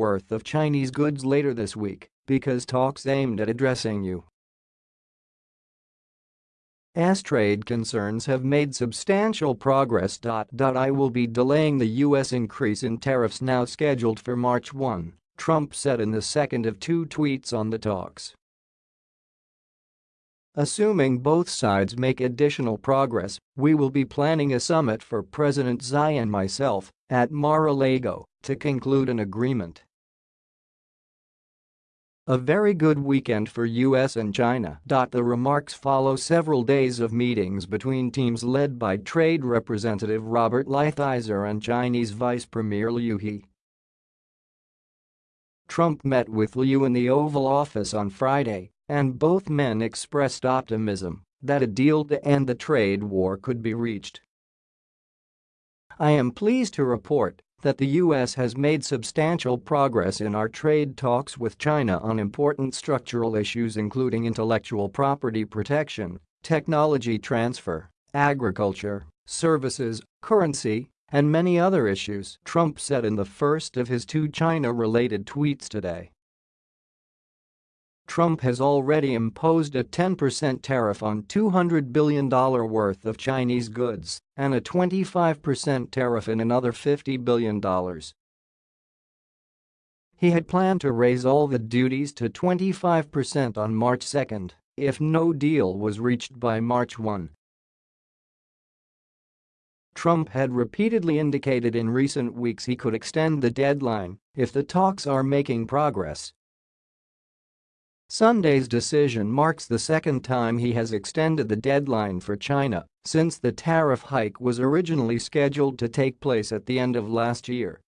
worth of Chinese goods later this week because talks aimed at addressing you as trade concerns have made substantial progress. I will be delaying the U.S. increase in tariffs now scheduled for March 1, Trump said in the second of two tweets on the talks. Assuming both sides make additional progress, we will be planning a summit for President Xi and myself at Mar-a-Lago to conclude an agreement. A very good weekend for US and China. The remarks follow several days of meetings between teams led by Trade Representative Robert Lighthizer and Chinese Vice Premier Liu He. Trump met with Liu in the Oval Office on Friday, and both men expressed optimism that a deal to end the trade war could be reached. I am pleased to report that the U.S. has made substantial progress in our trade talks with China on important structural issues including intellectual property protection, technology transfer, agriculture, services, currency, and many other issues, Trump said in the first of his two China-related tweets today. Trump has already imposed a 10% tariff on $200 billion worth of Chinese goods and a 25% tariff in another $50 billion. He had planned to raise all the duties to 25% on March 2 if no deal was reached by March 1. Trump had repeatedly indicated in recent weeks he could extend the deadline if the talks are making progress Sunday's decision marks the second time he has extended the deadline for China since the tariff hike was originally scheduled to take place at the end of last year.